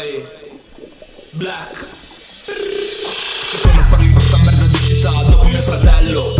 Ehi, black. Se come farmi questa merda di città dopo mio fratello.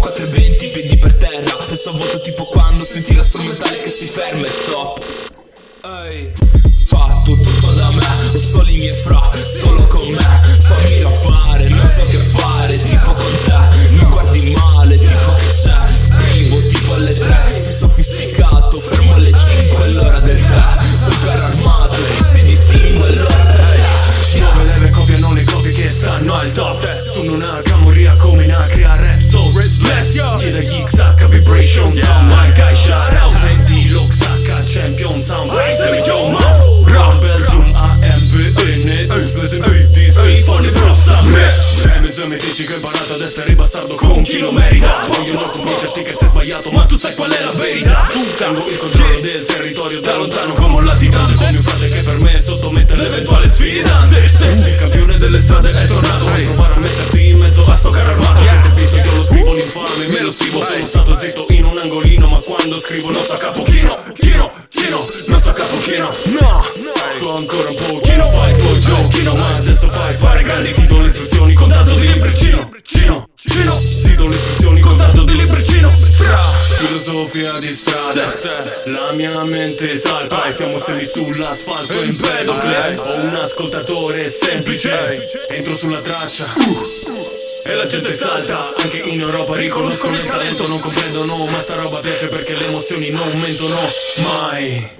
420 piedi per terra. E so vuoto tipo quando senti la strumentale che si ferma e stop Ehi Fa tutto da me, ho solo i miei fra, solo con me. Fammi rappare me. Vibration sound My guy shout out Senti lo XH champion sound Say me yo mouth Rap Belgium AMPN Useless MCDC Funny props a me E mezzo mi dici che ho imparato ad essere bastardo con chi lo merita. Vogliono convincerti che sei sbagliato ma tu sai qual è la verità. Tengo il controllo del territorio da lontano come un latitante Con mio frate che per me sottomette l'eventuale sfida Il campione delle strade è tornato a provare a metterti in mezzo a sto carro l'infame Me lo scrivo sono stato zitto in un angolino Ma quando scrivo non so capo chino Chino, chino, non so capo chino No, tu ancora un pochino Fai il tuo giochino Ma adesso fai fare grandi Ti do le istruzioni con tanto di libricino Cino, cino Ti do le istruzioni con tanto di libricino Fra. Filosofia di strada La mia mente salpa E siamo semi sull'asfalto in pedocle. Ho un ascoltatore semplice Entro sulla traccia e la gente salta, anche in Europa riconoscono il talento Non comprendono, ma sta roba piace perché le emozioni non mentono mai